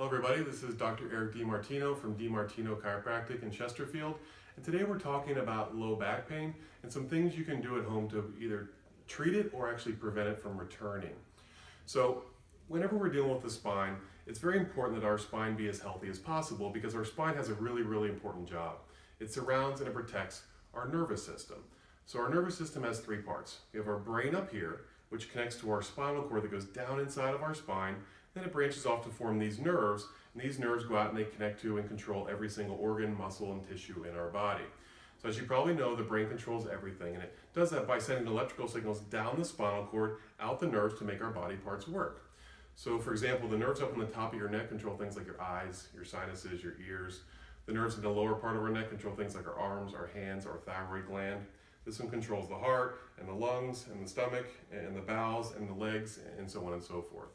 Hello everybody, this is Dr. Eric DiMartino from DiMartino Chiropractic in Chesterfield. And today we're talking about low back pain and some things you can do at home to either treat it or actually prevent it from returning. So whenever we're dealing with the spine, it's very important that our spine be as healthy as possible because our spine has a really, really important job. It surrounds and it protects our nervous system. So our nervous system has three parts. We have our brain up here, which connects to our spinal cord that goes down inside of our spine then it branches off to form these nerves, and these nerves go out and they connect to and control every single organ, muscle, and tissue in our body. So as you probably know, the brain controls everything, and it does that by sending electrical signals down the spinal cord, out the nerves to make our body parts work. So for example, the nerves up on the top of your neck control things like your eyes, your sinuses, your ears. The nerves in the lower part of our neck control things like our arms, our hands, our thyroid gland. This one controls the heart and the lungs and the stomach and the bowels and the legs and so on and so forth.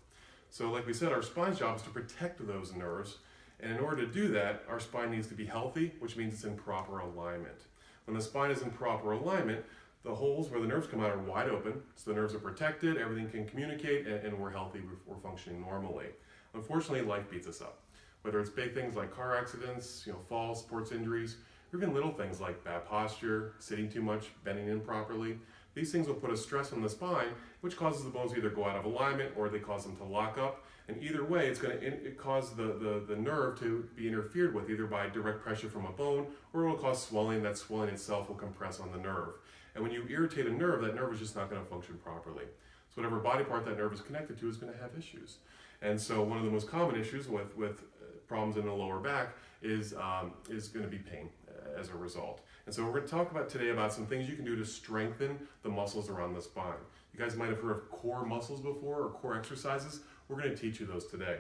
So like we said, our spine's job is to protect those nerves. And in order to do that, our spine needs to be healthy, which means it's in proper alignment. When the spine is in proper alignment, the holes where the nerves come out are wide open, so the nerves are protected, everything can communicate, and, and we're healthy, we're, we're functioning normally. Unfortunately, life beats us up. Whether it's big things like car accidents, you know, falls, sports injuries, or even little things like bad posture, sitting too much, bending improperly, these things will put a stress on the spine, which causes the bones to either go out of alignment or they cause them to lock up. And either way, it's going to cause the, the, the nerve to be interfered with either by direct pressure from a bone or it will cause swelling. That swelling itself will compress on the nerve. And when you irritate a nerve, that nerve is just not going to function properly. So whatever body part that nerve is connected to is going to have issues. And so one of the most common issues with, with uh, problems in the lower back is, um, is going to be pain as a result. And so we're going to talk about today about some things you can do to strengthen the muscles around the spine. You guys might have heard of core muscles before or core exercises. We're going to teach you those today.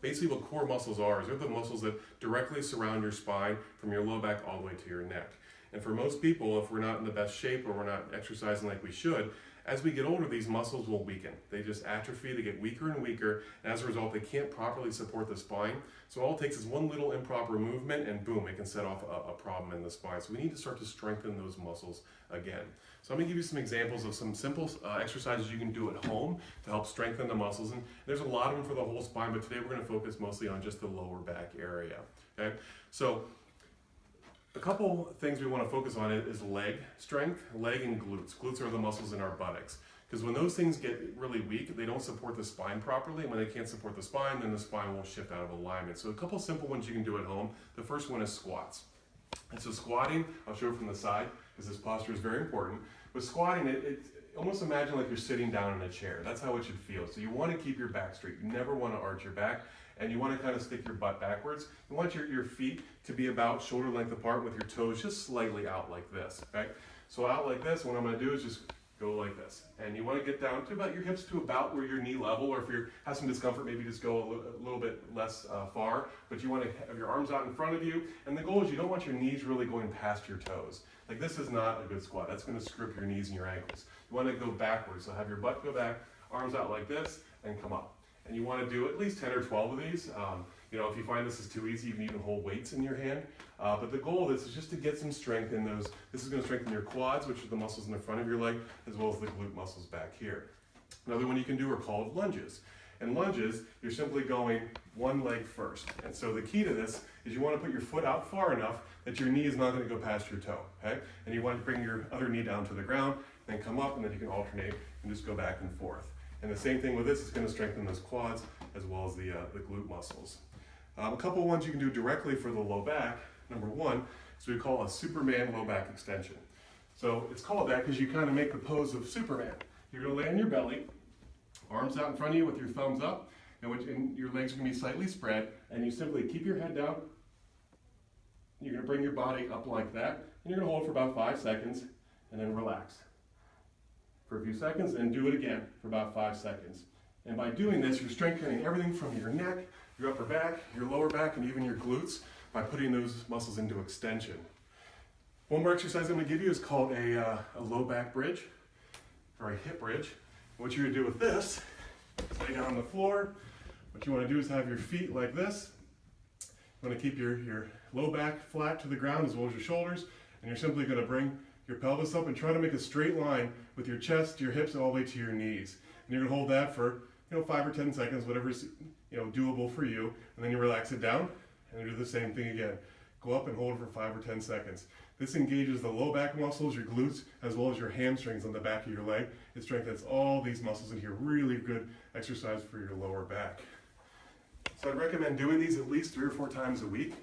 Basically what core muscles are is they're the muscles that directly surround your spine from your low back all the way to your neck. And for most people, if we're not in the best shape or we're not exercising like we should, as we get older, these muscles will weaken. They just atrophy, they get weaker and weaker, and as a result, they can't properly support the spine. So all it takes is one little improper movement, and boom, it can set off a, a problem in the spine. So we need to start to strengthen those muscles again. So I'm gonna give you some examples of some simple uh, exercises you can do at home to help strengthen the muscles. And there's a lot of them for the whole spine, but today we're gonna focus mostly on just the lower back area, okay? So a couple things we want to focus on is leg strength, leg and glutes. Glutes are the muscles in our buttocks. Because when those things get really weak, they don't support the spine properly. And when they can't support the spine, then the spine will shift out of alignment. So a couple simple ones you can do at home. The first one is squats. And so squatting, I'll show from the side, because this posture is very important. With squatting, it, it almost imagine like you're sitting down in a chair. That's how it should feel. So you want to keep your back straight. You never want to arch your back and you want to kind of stick your butt backwards. You want your, your feet to be about shoulder length apart with your toes just slightly out like this, okay? So out like this, what I'm going to do is just go like this. And you want to get down to about your hips to about where your knee level, or if you have some discomfort, maybe just go a little, little bit less uh, far. But you want to have your arms out in front of you. And the goal is you don't want your knees really going past your toes. Like this is not a good squat. That's going to screw up your knees and your ankles. You want to go backwards. So have your butt go back, arms out like this, and come up and you want to do at least 10 or 12 of these. Um, you know, if you find this is too easy, you can even hold weights in your hand. Uh, but the goal of this is just to get some strength in those. This is going to strengthen your quads, which are the muscles in the front of your leg, as well as the glute muscles back here. Another one you can do are called lunges. And lunges, you're simply going one leg first. And so the key to this is you want to put your foot out far enough that your knee is not going to go past your toe, okay? And you want to bring your other knee down to the ground, then come up, and then you can alternate and just go back and forth. And the same thing with this, it's going to strengthen those quads as well as the, uh, the glute muscles. Um, a couple ones you can do directly for the low back. Number one is we call a Superman low back extension. So it's called that because you kind of make the pose of Superman. You're going to lay on your belly, arms out in front of you with your thumbs up, and, which, and your legs are going to be slightly spread, and you simply keep your head down. You're going to bring your body up like that, and you're going to hold for about five seconds, and then relax for a few seconds and do it again for about five seconds. And by doing this, you're strengthening everything from your neck, your upper back, your lower back, and even your glutes by putting those muscles into extension. One more exercise I'm going to give you is called a, uh, a low back bridge or a hip bridge. What you're going to do with this is lay down on the floor. What you want to do is have your feet like this. You want to keep your, your low back flat to the ground as well as your shoulders. And you're simply going to bring your pelvis up and try to make a straight line with your chest, your hips, all the way to your knees. And you're gonna hold that for you know, five or 10 seconds, whatever's, you know, doable for you. And then you relax it down and do the same thing again. Go up and hold for five or 10 seconds. This engages the low back muscles, your glutes, as well as your hamstrings on the back of your leg. It strengthens all these muscles in here. Really good exercise for your lower back. So I'd recommend doing these at least three or four times a week.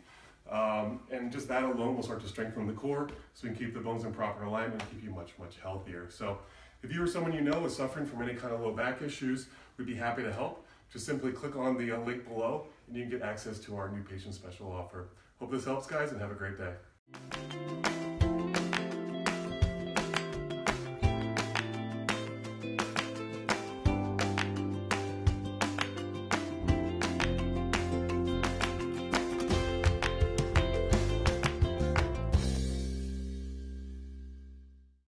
Um, and just that alone will start to strengthen the core so we can keep the bones in proper alignment and keep you much, much healthier. So if you or someone you know is suffering from any kind of low back issues, we'd be happy to help. Just simply click on the uh, link below and you can get access to our new patient special offer. Hope this helps guys and have a great day.